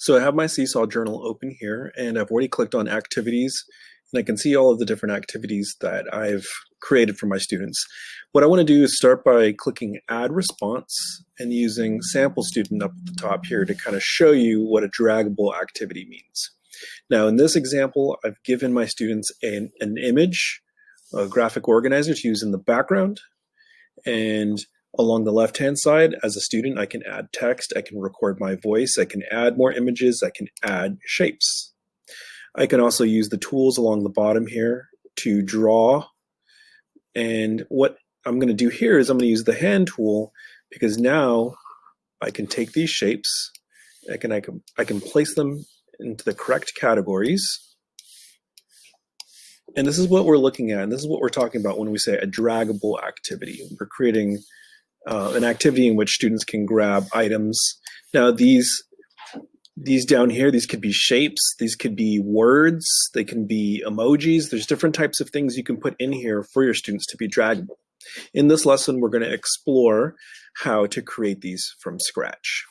So I have my Seesaw journal open here and I've already clicked on activities and I can see all of the different activities that I've created for my students. What I want to do is start by clicking add response and using sample student up at the top here to kind of show you what a draggable activity means. Now in this example, I've given my students an, an image, a graphic organizer to use in the background and Along the left-hand side, as a student, I can add text, I can record my voice, I can add more images, I can add shapes. I can also use the tools along the bottom here to draw. And what I'm going to do here is I'm going to use the hand tool because now I can take these shapes, I can, I can, I can place them into the correct categories. And this is what we're looking at, and this is what we're talking about when we say a draggable activity. We're creating uh, an activity in which students can grab items. Now these these down here, these could be shapes, these could be words, they can be emojis. There's different types of things you can put in here for your students to be draggable. In this lesson, we're going to explore how to create these from scratch.